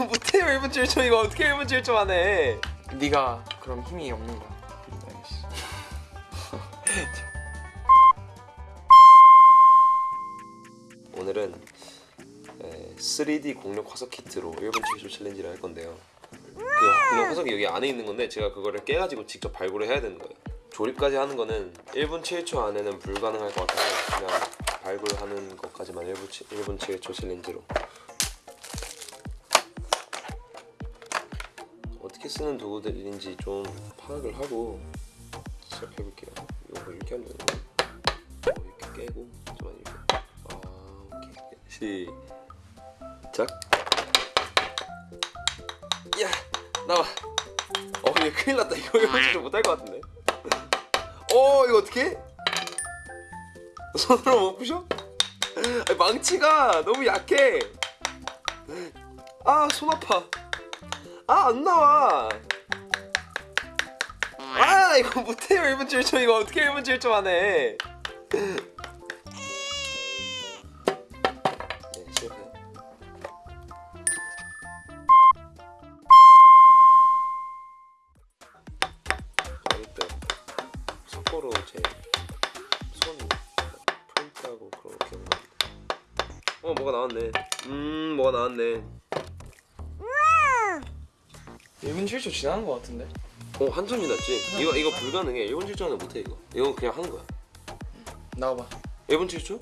못해요 1분 7초 이거 어떻게 1분 7초 만에 네가 그럼 힘이 없는 거야. 오늘은 에, 3D 공룡 화석 키트로 1분 7초 챌린지를 할 건데요. 그 공룡 화석이 여기 안에 있는 건데 제가 그거를 깨가지고 직접 발굴을 해야 되는 거예요. 조립까지 하는 거는 1분 7초 안에는 불가능할 것 같아서 그냥 발굴하는 것까지만 1분, 7, 1분 7초 챌린지로 쓰는 도구들인지 좀 파악을 하고 시작해볼게요. 이거 이렇게 하면 되는 어, 이렇게 깨고 잠깐만 이렇게. 아 오케이. 시작. 야 나와. 어 이거 큰일 났다. 이거 이거 진짜 못할 것 같은데. 어 이거 어떻게 손으로 못 부셔? 아니, 망치가 너무 약해. 아 손 아파 아 안 나와. 아 이거 못해요. 1분 7초. 이거 어떻게 1분 7초 만에. 네 실패. 어릴 때 석고로 제손 프린트하고 그런 거 기억나는데. 어 뭐가 나왔네. 음 뭐가 나왔네 1분 7초 지나는 거 같은데? 어 한참 지났지 이거 이거 불가능해 1분 7초 안에 못해 이거 이거 그냥 하는 거야 나와봐. 1분 7초?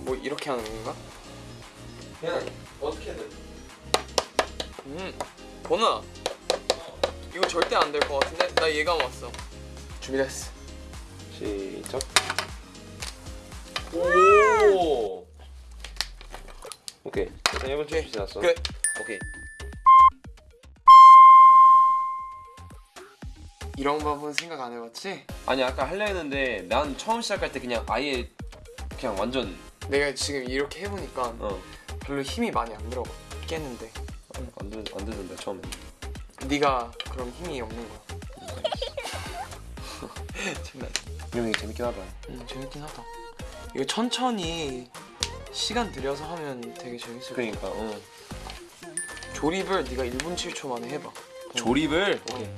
뭐 이렇게 하는 건가? 그냥 어떻게든 음. 보나. 이거 절대 안 될 것 같은데? 나 예감 왔어. 준비됐어. 시작 오 오케이 일단 1분 7초 지났어 그래. 오케이 이런 방법은 생각 안 해봤지? 아니 아까 하려 했는데 난 처음 시작할 때 그냥 아예 그냥 완전 내가 지금 이렇게 해보니까 어 별로 힘이 많이 안 들어가. 깼는데. 안, 되던데 처음에 네가 그럼 힘이 없는 거야. 장난 이거 재밌긴 하다 음, 재밌긴 하다. 이거 천천히 시간 들여서 하면 되게 재밌을 거야. 그러니까 어. 조립을 네가 1분 7초 만에 해봐. 조립을 오케이.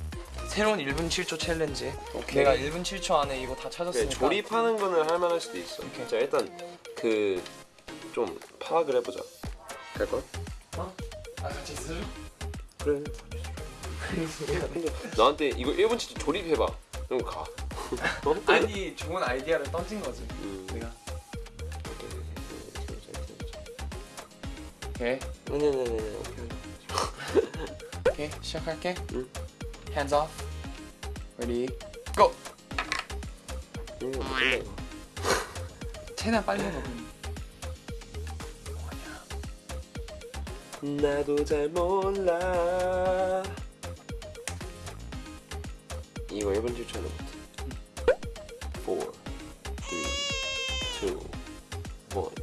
새로운 1분 7초 챌린지. 오케이. 내가 1분 7초 안에 이거 다 그래, 찾았으니까. 조립하는 거는 할 만할 수도 있어 오케이. 자 일단 그 좀 파악을 해보자 갈걸? 어? 아 같이 쓰죠? 그래 나한테 이거 1분 진짜 조립해봐 그럼 가 어? 아니 좋은 아이디어를 던진 거지. 음. 내가. 오케이, 오케이. 네네네네 오케이 오케이 시작할게. 응. Hands off. Ready. Go. 최대한 빨리 해봐. 나도 잘 몰라 이거 1분 7초는 못해 4 3 2 1